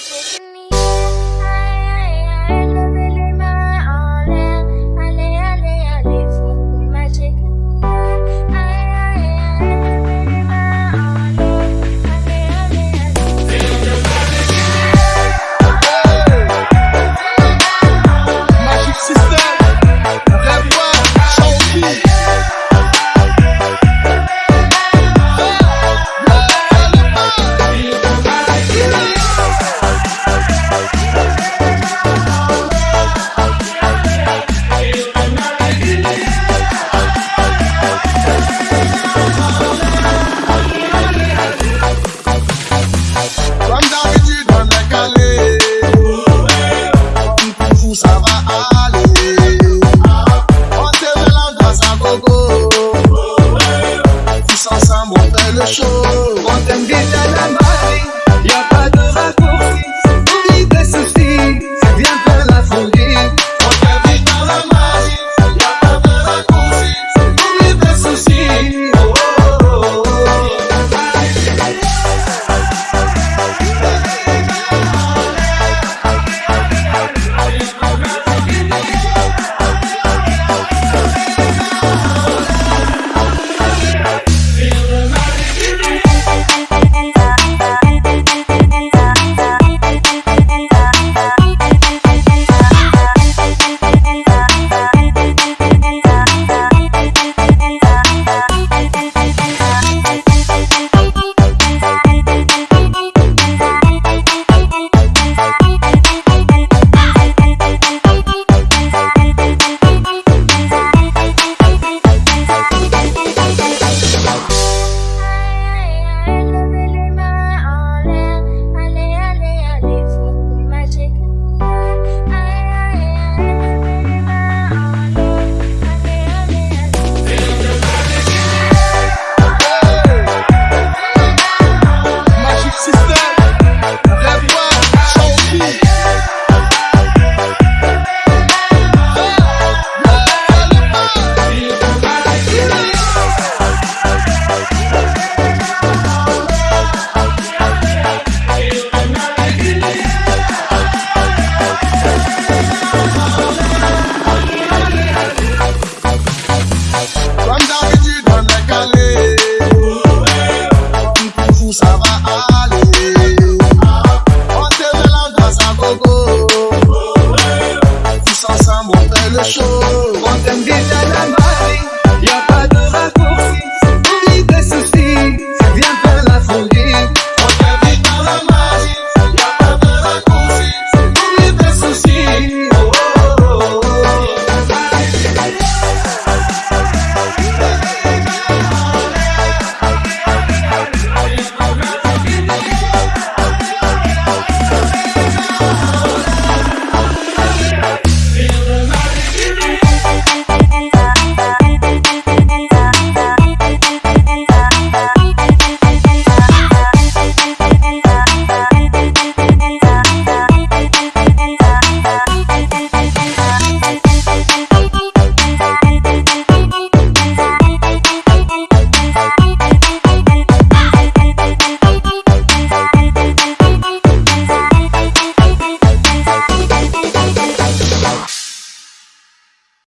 আছে gogo. Tous ensemble on fait le show.